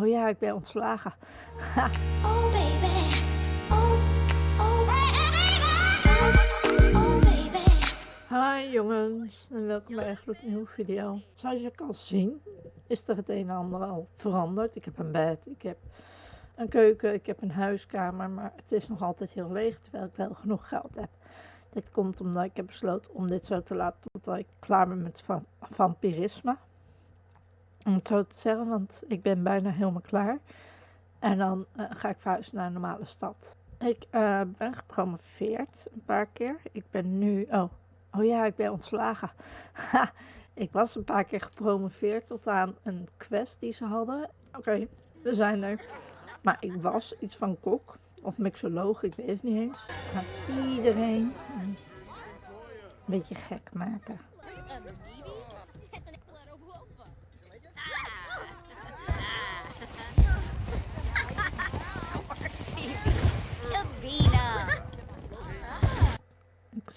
Oh ja, ik ben ontslagen. Oh baby, oh, oh, oh, oh baby. Hi jongens en welkom bij een gloednieuwe video. Zoals je kan zien is er het een en ander al veranderd. Ik heb een bed, ik heb een keuken, ik heb een huiskamer, maar het is nog altijd heel leeg terwijl ik wel genoeg geld heb. Dit komt omdat ik heb besloten om dit zo te laten totdat ik klaar ben met va vampirisme. Om het zo te zeggen, want ik ben bijna helemaal klaar. En dan eh, ga ik verhuizen naar een normale stad. Ik eh, ben gepromoveerd een paar keer. Ik ben nu, oh, oh ja, ik ben ontslagen. Ik was een paar keer gepromoveerd tot aan een quest die ze hadden. Oké, we zijn er. Maar ik was iets van kok of mixoloog, ik weet het niet eens. Iedereen een beetje gek maken.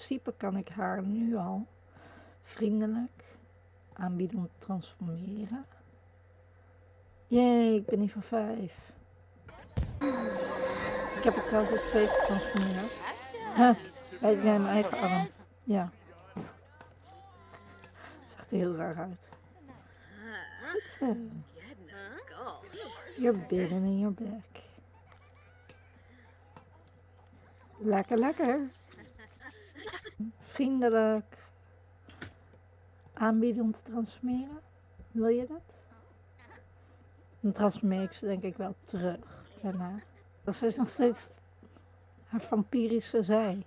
Principe kan ik haar nu al vriendelijk aanbieden om te transformeren. Jee, ik ben niet van vijf. Ik heb het ook twee getransformeerd. Huh, bij mijn eigen arm. Ja. Zag er heel raar uit. Goed. You're bigger in your back. Lekker, lekker. Vriendelijk. Aanbieden om te transformeren. Wil je dat? Dan transformeer ik ze denk ik wel terug daarna. Dat is nog steeds haar vampirische zij.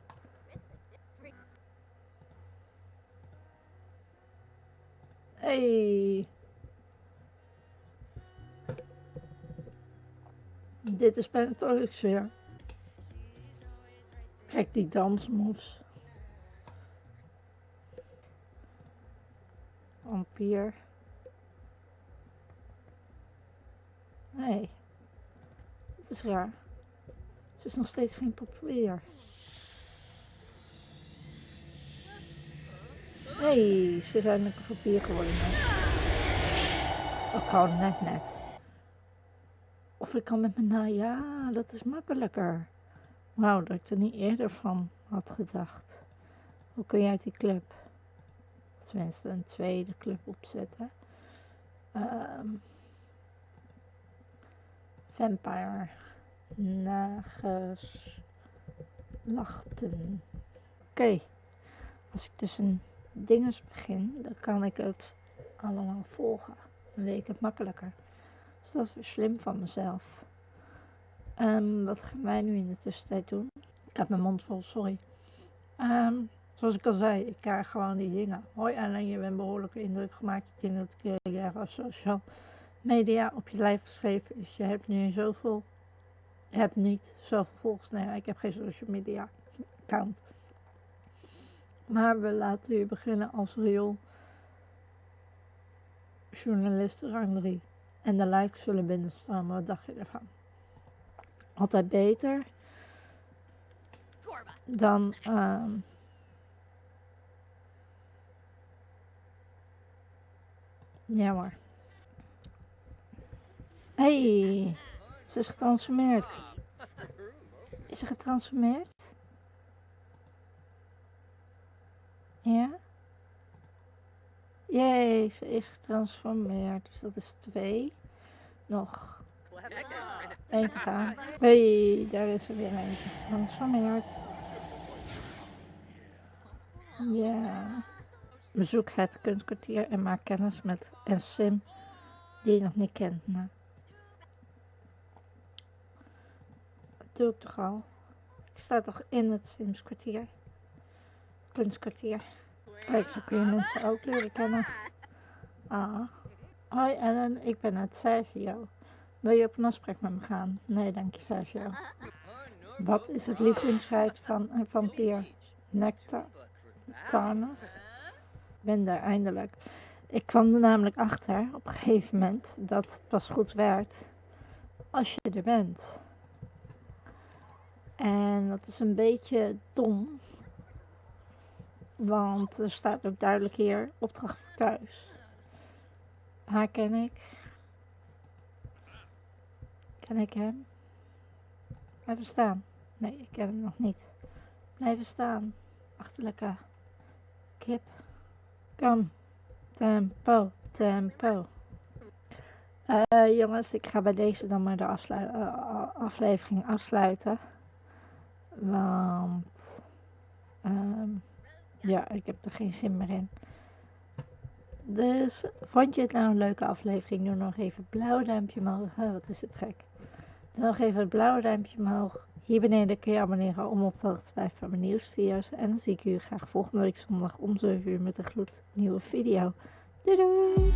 Hey. Dit is Pentatonix weer. Kijk die dansmoves. Vampier. Nee. Het is raar. Ze is nog steeds geen populair. Nee, ze zijn een papier geworden. Ook gewoon net net. Of ik kan met mijn na, ja, dat is makkelijker. Wauw, dat ik er niet eerder van had gedacht. Hoe kun je uit die club, tenminste een tweede club opzetten? Um, vampire nageslachten. Oké, als ik dus een dinges begin, dan kan ik het allemaal volgen. Dan weet ik het makkelijker. Dus dat is weer slim van mezelf. Um, wat gaan wij nu in de tussentijd doen? Ik heb mijn mond vol, sorry. Um, zoals ik al zei, ik krijg gewoon die dingen. Hoi Ellen, je bent behoorlijke indruk gemaakt in het carrière als social media op je lijf geschreven is. Je hebt nu zoveel, je hebt niet zoveel volgers. Nee, ik heb geen social media account. Maar we laten u beginnen als real journalist rang 3. En de likes zullen binnenstromen. Wat dacht je ervan? Altijd beter dan um, ja maar. hey, ze is getransformeerd. Is ze getransformeerd? Ja? Jee, ze is getransformeerd. Dus dat is twee. Nog één te gaan. Hey, daar is er weer eentje getransformeerd. Ja. Bezoek het kunstkwartier en maak kennis met een sim die je nog niet kent. Nou. Dat doe ik toch al. Ik sta toch in het Sims kwartier. Kunstkwartier. Kijk, zo kun je mensen ook leren kennen. Ah. Hoi Ellen, ik ben het Sergio. Wil je op een afspraak met me gaan? Nee, dank je Sergio. Wat is het lievelingsfeit van een vampier? Nectar? Tarnus? Ben daar eindelijk. Ik kwam er namelijk achter op een gegeven moment dat het pas goed werd als je er bent. En dat is een beetje dom, want er staat ook duidelijk hier opdracht voor thuis. Haar ken ik. Ken ik hem? Blijven staan. Nee, ik ken hem nog niet. Blijven staan. Achterlijke kip. Tempo, tempo. Eh, jongens, ik ga bij deze dan maar de eh, aflevering afsluiten. Want ehm, ja, ik heb er geen zin meer in. Dus vond je het nou een leuke aflevering? Doe nog even blauw duimpje omhoog. Wat is het gek. Doe nog even het blauwe duimpje omhoog. Hier beneden kun je abonneren om op de hoogte te blijven van mijn nieuwsvideo's. En dan zie ik jullie graag volgende week zondag om 7 uur met een gloednieuwe video. Doei doei!